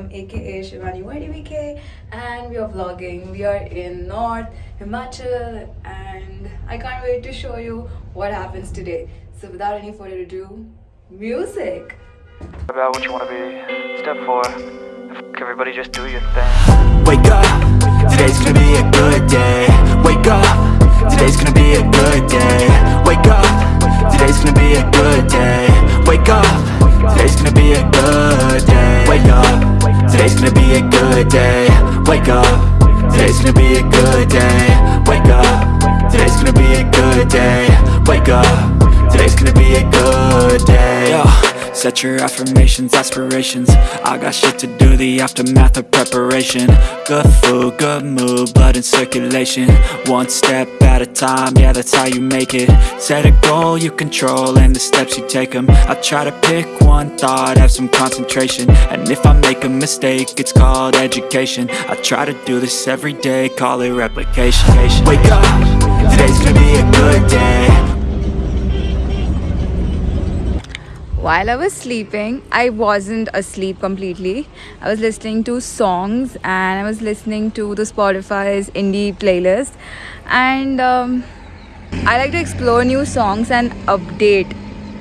Nigam, aka Shivani YDVK, and we are vlogging. We are in North Himachal, and I can't wait to show you what happens today. So, without any further ado, music. about what you want to be. Step four, F- everybody just do your thing. Wake up, today's gonna be a good day. Wake up, today's gonna be a good day. Wake up, today's gonna be a good day. Wake up, today's gonna be a good day. Wake up, today's gonna be a good day. Wake up, today's gonna be a good day. Wake up, today's gonna be a good day. Wake up, today's gonna be a good day. Set your affirmations, aspirations. I got shit to do, the aftermath of preparation. Good food, good mood, blood in circulation. One step at a time, yeah that's how you make it. Set a goal you control and the steps you take them I try to pick one thought, have some concentration. And if I make a mistake, it's called education. I try to do this every day, call it replication. Wake up, today's gonna be a good day While I was sleeping, I wasn't asleep completely. I was listening to songs and I was listening to the Spotify's indie playlist. And um, I like to explore new songs and update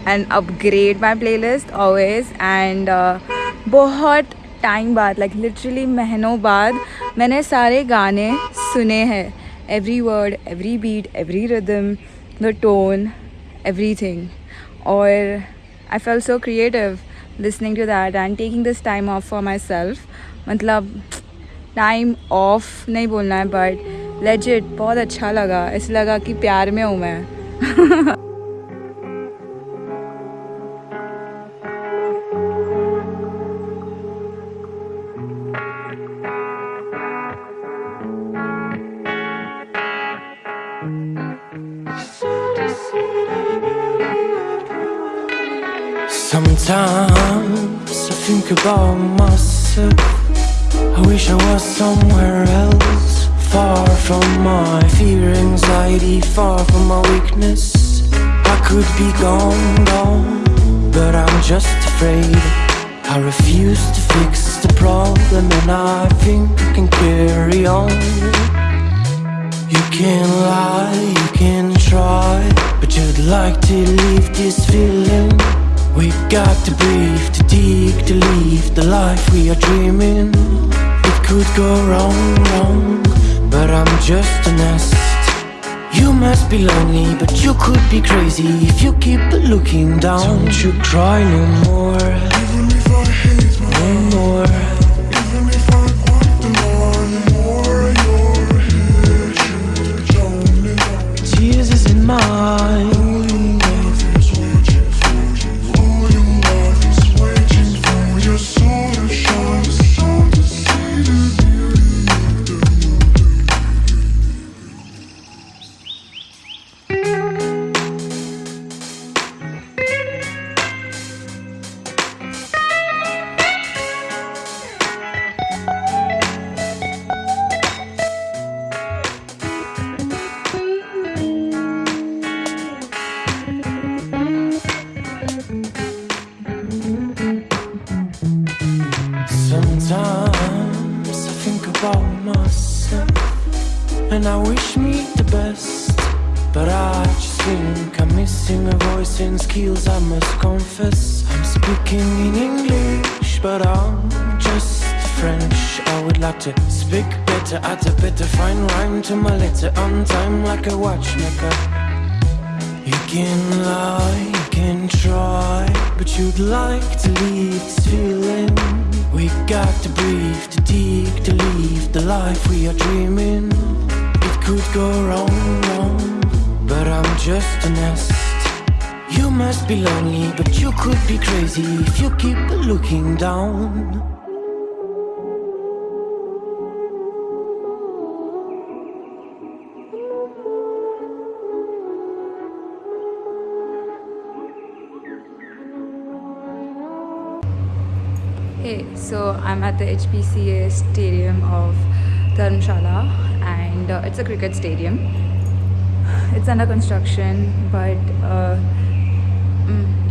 and upgrade my playlist always. And uh, बहुत time बाद like literally महीनों बाद मैंने सारे गाने सुने हैं every word every beat every rhythm the tone everything और I fell so creative listening to that and taking this time off for myself मतलब टाइम ऑफ़ नहीं बोलना है बट लेजिट बहुत अच्छा लगा। ऐसे लगा कि प्यार में हूँ मैं। Sometimes I think about myself. I wish I was somewhere else Far from my fear, anxiety Far from my weakness. I could be gone, gone But I'm just afraid. I refuse to fix the problem And I think I can carry on. You can lie, you can try But you'd like to leave this feeling we got to breathe, to dig, to live the life we are dreaming. It could go wrong, wrong, but I'm just a nest. You must be lonely, but you could be crazy if you keep looking down. Don't you cry no more, even if I hate no more. Even if I want the more, you're here, you don't Tears is in mine Think I'm missing a voice and skills I must confess. I'm speaking in English But I'm just French. I would like to speak better Add a better fine rhyme to my letter On time like a watchmaker. You can lie, you can try But you'd like to leave this feeling. We got to breathe, to dig, to live the life we are dreaming. It could go wrong, wrong, but I'm just a nest You must be lonely, but you could be crazy if you keep looking down Hey, so I'm at the HPCA stadium of Dharamshala and uh, it's a cricket stadium. it's under construction but uh,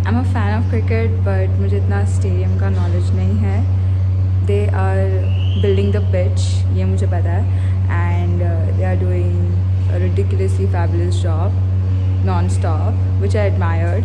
I'm a fan of cricket but मुझे इतना stadium का knowledge नहीं है they are building the pitch ये मुझे पता है and uh, they are doing a ridiculously fabulous job non-stop which I admired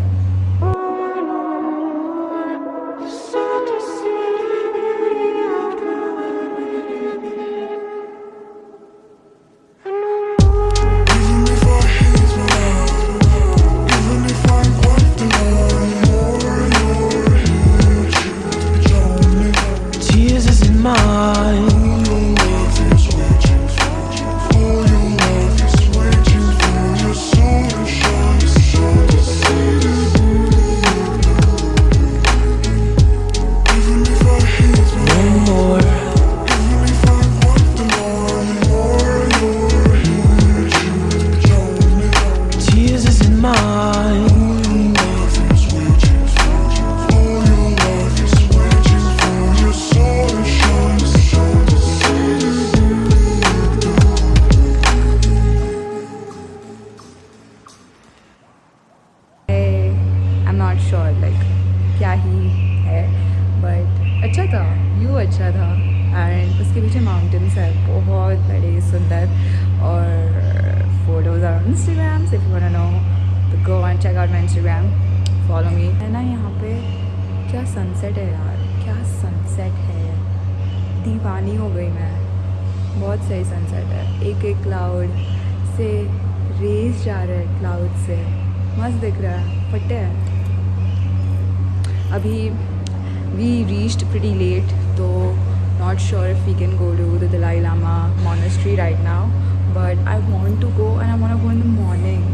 बड़े सुंदर और photos are Instagram if you know तो go and check out my Instagram follow me है ना यहाँ पे, क्या सनसेट है यार, क्या सनसेट है? दीवानी हो गई मैं। बहुत सही सनसेट है। एक एक क्लाउड से रेस जा रहे हैं क्लाउड से। मस्त दिख रहा है। फटे है। अभी वी रीच्ड प्रिटी लेट तो not sure if we can go to the Dalai Lama monastery right now but I want to go and I want go in the morning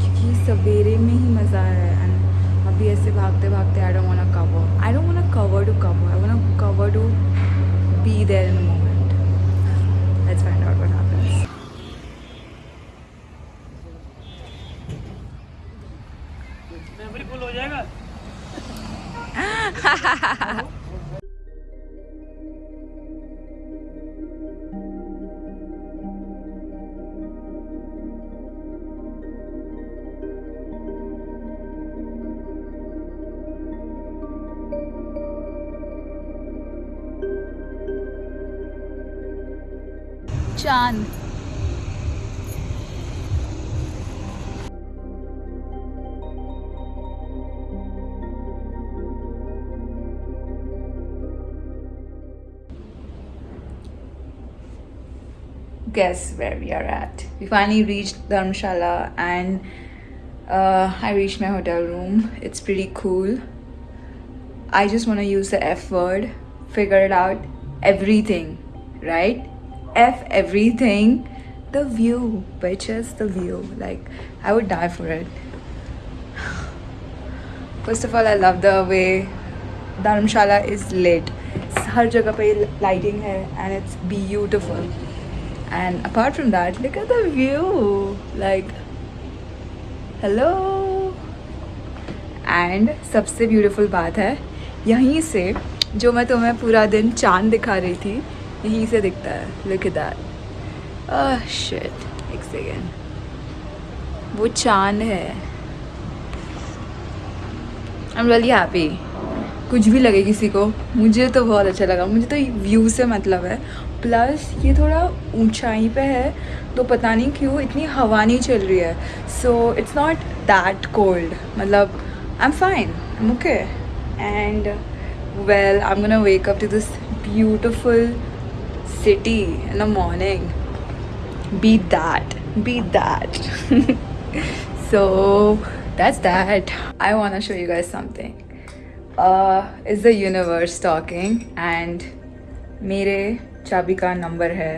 क्योंकि सवेरे में ही मज़ा है एंड अभी ऐसे भागते भागते I don't want cover I don't want cover to cover I want cover to be there in the moment let's find out what happens चांद guess where we are at. We finally reached Dharmshala and uh, I reached my hotel room. It's pretty cool. I just want to use the F word, figure it out, everything, right? F everything. The view, bitches, the view. Like, I would die for it. First of all, I love the way Dharamshala is lit. हर जगह पे lighting है and it's beautiful And apart from that look at the view like hello and सबसे beautiful बात है, यहीं से जो मैं तुम्हें पूरा दिन चाँद दिखा रही थी, यहीं से दिखता है। लुक एट दैट शिट एक सेकेंड वो चाँद है। एम रियली हैप्पी कुछ भी लगे किसी को, मुझे तो बहुत अच्छा लगा। मुझे तो व्यू से मतलब है। प्लस ये थोड़ा ऊंचाई पे है तो पता नहीं क्यों इतनी हवा नहीं चल रही है। So it's not that cold मतलब I am fine okay and well I am gonna wake to this beautiful city in the morning be that be that so that's that I want a show you guys something is the universe talking and मेरे चाबी का number है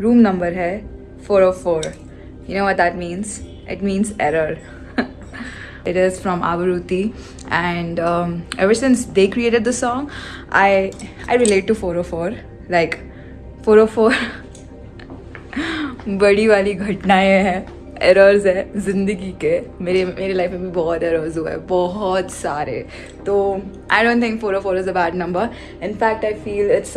room number है 404 you know what means it means error it is from आवरुति and ever since they created the song I I relate to 404 like four like, four बड़ी वाली घटनाएँ हैं errors है ज़िंदगी के. मेरे मेरे लाइफ में भी बहुत एरर्स हुए बहुत सारे. तो I don't think four O four is a bad number in fact I feel it's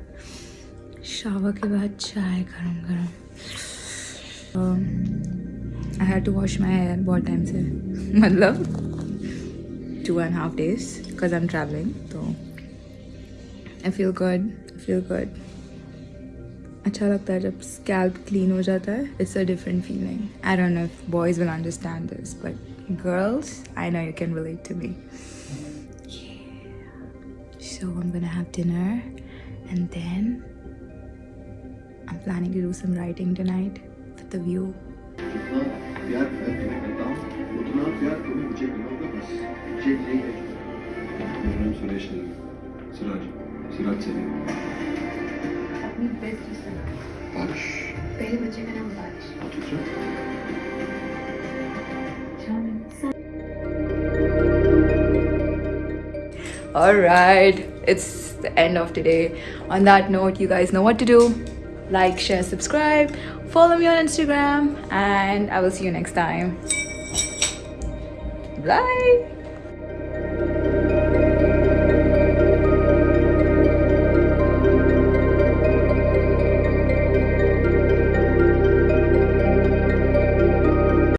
shower के बाद चाय गरम गरम। I had to wash my hair बहुत टाइम से। मतलब two and half days because I am travelling तो I feel good feel good अच्छा लगता है जब स्कैल्प क्लीन हो जाता है। It's a different feeling I don't know if boys will understand this but girls I know you can relate to me So I'm gonna have dinner and then planning to do some writing tonight with the view. जितना प्यार मैं तुम्हें करता हूँ उतना प्यार तुम्हें मुझे मिलोगे बस मुझे यही है मेरा नाम सुरेश नहीं है, सिराज सिराज से नहीं अपनी बेस्ट रिस्पेक्ट बारिश पहले बच्चे का नाम बारिश ठीक है Alright, it's the end of today. On that note, you guys know what to do. Like, share, subscribe, follow me on Instagram, and I will see you next time. Bye.